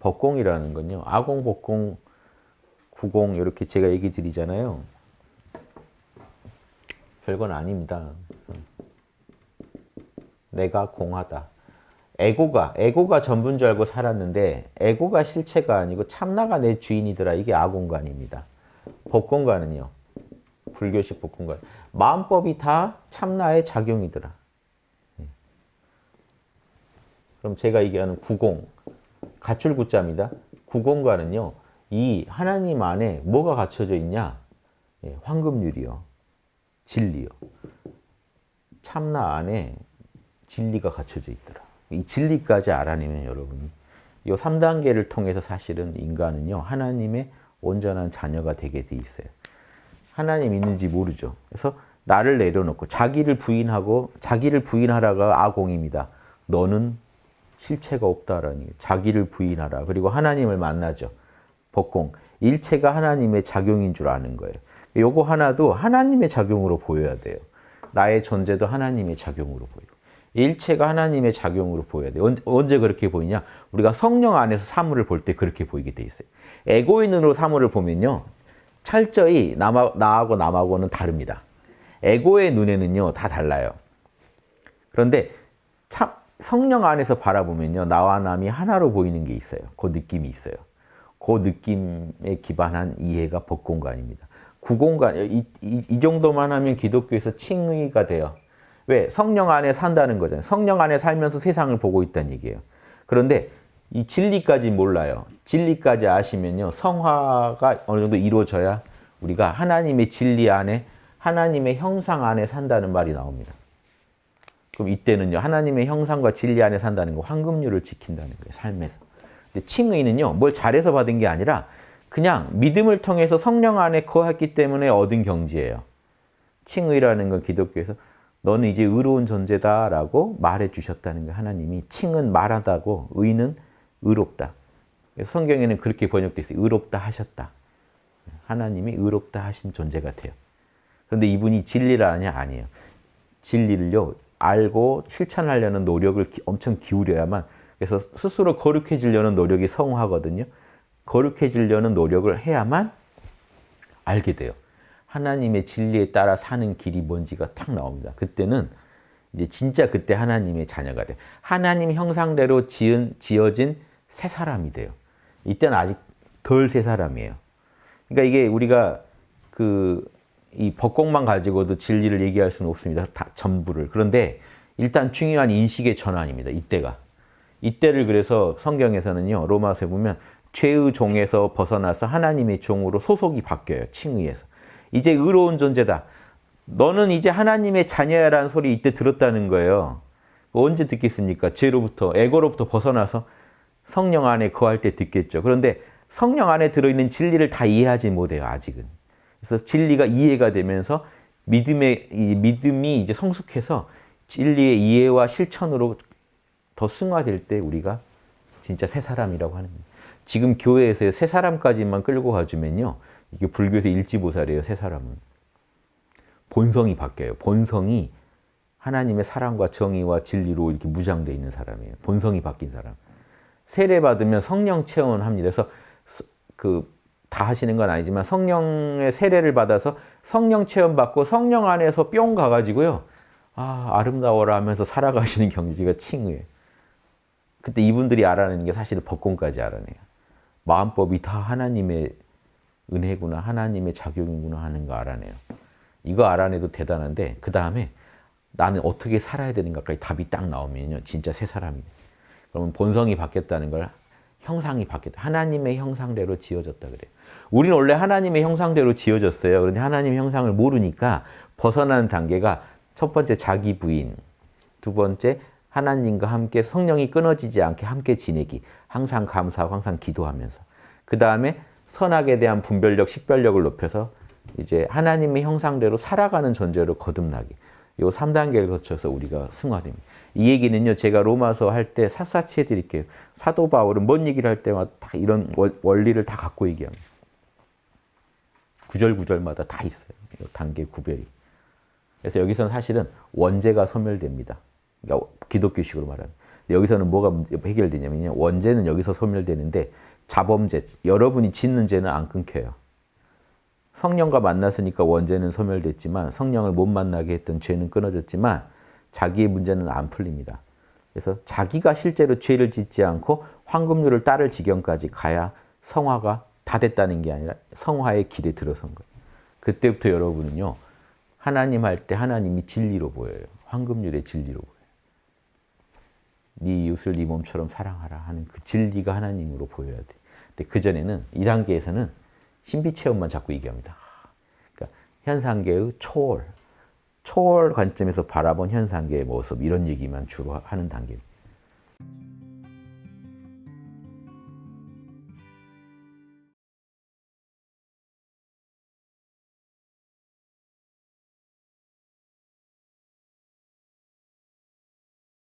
법공이라는 건요. 아공, 법공, 구공 이렇게 제가 얘기 드리잖아요. 별건 아닙니다. 내가 공하다. 에고가, 에고가 전부인 줄 알고 살았는데 에고가 실체가 아니고 참나가 내 주인이더라. 이게 아공간입니다. 법공간은요. 불교식 복근관. 마음법이 다 참나의 작용이더라. 예. 그럼 제가 얘기하는 구공, 갖출 구자입니다. 구공과는요, 이 하나님 안에 뭐가 갖춰져 있냐? 예, 황금률이요. 진리요. 참나 안에 진리가 갖춰져 있더라. 이 진리까지 알아내면 여러분이 이 3단계를 통해서 사실은 인간은요, 하나님의 온전한 자녀가 되게 돼 있어요. 하나님 있는지 모르죠. 그래서 나를 내려놓고 자기를 부인하고 자기를 부인하라가 아공입니다. 너는 실체가 없다라는 자기를 부인하라. 그리고 하나님을 만나죠. 법공. 일체가 하나님의 작용인 줄 아는 거예요. 요거 하나도 하나님의 작용으로 보여야 돼요. 나의 존재도 하나님의 작용으로 보여. 일체가 하나님의 작용으로 보여야 돼요. 언제 그렇게 보이냐? 우리가 성령 안에서 사물을 볼 때 그렇게 보이게 돼 있어요. 에고인으로 사물을 보면요. 철저히 남하, 나하고 남하고는 다릅니다. 에고의 눈에는요, 다 달라요. 그런데 참 성령 안에서 바라보면요, 나와 남이 하나로 보이는 게 있어요. 그 느낌이 있어요. 그 느낌에 기반한 이해가 법공간입니다. 구공간, 이, 이, 이 정도만 하면 기독교에서 칭의가 돼요. 왜? 성령 안에 산다는 거잖아요. 성령 안에 살면서 세상을 보고 있다는 얘기예요. 그런데 이 진리까지 몰라요. 진리까지 아시면요. 성화가 어느 정도 이루어져야 우리가 하나님의 진리 안에 하나님의 형상 안에 산다는 말이 나옵니다. 그럼 이때는요. 하나님의 형상과 진리 안에 산다는 거 황금률을 지킨다는 거예요. 삶에서. 근데 칭의는요. 뭘 잘해서 받은 게 아니라 그냥 믿음을 통해서 성령 안에 거했기 때문에 얻은 경지예요. 칭의라는 건 기독교에서 너는 이제 의로운 존재다 라고 말해 주셨다는 거 하나님이 칭은 말하다고 의는 의롭다. 성경에는 그렇게 번역되어 있어요. 의롭다 하셨다. 하나님이 의롭다 하신 존재 같아요. 그런데 이분이 진리를 아냐? 아니에요. 진리를요, 알고 실천하려는 노력을 엄청 기울여야만, 그래서 스스로 거룩해지려는 노력이 성화거든요. 거룩해지려는 노력을 해야만 알게 돼요. 하나님의 진리에 따라 사는 길이 뭔지가 탁 나옵니다. 그때는 이제 진짜 그때 하나님의 자녀가 돼요. 하나님 형상대로 지은, 지어진 새 사람이 돼요. 이때는 아직 덜 새 사람이에요. 그러니까 이게 우리가 그 이 법공만 가지고도 진리를 얘기할 수는 없습니다. 다 전부를. 그런데 일단 중요한 인식의 전환입니다. 이때가. 이때를 그래서 성경에서는요. 로마서에 보면 죄의 종에서 벗어나서 하나님의 종으로 소속이 바뀌어요. 칭의에서. 이제 의로운 존재다. 너는 이제 하나님의 자녀야라는 소리 이때 들었다는 거예요. 언제 듣겠습니까? 죄로부터, 에고로부터 벗어나서 성령 안에 거할 때 듣겠죠. 그런데 성령 안에 들어있는 진리를 다 이해하지 못해요, 아직은. 그래서 진리가 이해가 되면서 믿음의, 이 믿음이 이제 성숙해서 진리의 이해와 실천으로 더 승화될 때 우리가 진짜 새 사람이라고 하는 거예요. 지금 교회에서 새 사람까지만 끌고 가주면요. 이게 불교에서 일지보살이에요, 새 사람은. 본성이 바뀌어요. 본성이 하나님의 사랑과 정의와 진리로 이렇게 무장되어 있는 사람이에요. 본성이 바뀐 사람. 세례 받으면 성령 체험을 합니다. 그래서 그 다 하시는 건 아니지만 성령의 세례를 받아서 성령 체험 받고 성령 안에서 뿅 가가지고요. 아 아름다워라 하면서 살아가시는 경지가 칭의예요. 그때 이분들이 알아내는 게 사실 법공까지 알아내요. 마음법이 다 하나님의 은혜구나 하나님의 작용이구나 하는 거 알아내요. 이거 알아내도 대단한데 그 다음에 나는 어떻게 살아야 되는가까지 답이 딱 나오면요. 진짜 새 사람이 돼 그러면 본성이 바뀌었다는 걸 형상이 바뀌었다. 하나님의 형상대로 지어졌다 그래요. 우리는 원래 하나님의 형상대로 지어졌어요. 그런데 하나님의 형상을 모르니까 벗어나는 단계가 첫 번째 자기 부인, 두 번째 하나님과 함께 성령이 끊어지지 않게 함께 지내기, 항상 감사하고 항상 기도하면서 그 다음에 선악에 대한 분별력, 식별력을 높여서 이제 하나님의 형상대로 살아가는 존재로 거듭나기. 이 3단계를 거쳐서 우리가 승화됩니다. 이 얘기는요, 제가 로마서 할 때 샅샅이 해드릴게요. 사도 바울은 뭔 얘기를 할 때마다 다 이런 원리를 다 갖고 얘기합니다. 구절구절마다 다 있어요. 단계 구별이. 그래서 여기서는 사실은 원죄가 소멸됩니다. 그러니까 기독교식으로 말하면. 여기서는 뭐가 해결되냐면요. 원죄는 여기서 소멸되는데 자범죄, 여러분이 짓는 죄는 안 끊겨요. 성령과 만났으니까 원죄는 소멸됐지만 성령을 못 만나게 했던 죄는 끊어졌지만 자기의 문제는 안 풀립니다. 그래서 자기가 실제로 죄를 짓지 않고 황금률을 따를 지경까지 가야 성화가 다 됐다는 게 아니라 성화의 길에 들어선 거예요. 그때부터 여러분은요. 하나님 할 때 하나님이 진리로 보여요. 황금률의 진리로 보여요. 네 이웃을 네 몸처럼 사랑하라 하는 그 진리가 하나님으로 보여야 돼. 근데 그 전에는 이 단계에서는 신비 체험만 자꾸 얘기합니다. 그러니까 현상계의 초월, 초월 관점에서 바라본 현상계의 모습 이런 얘기만 주로 하는 단계입니다.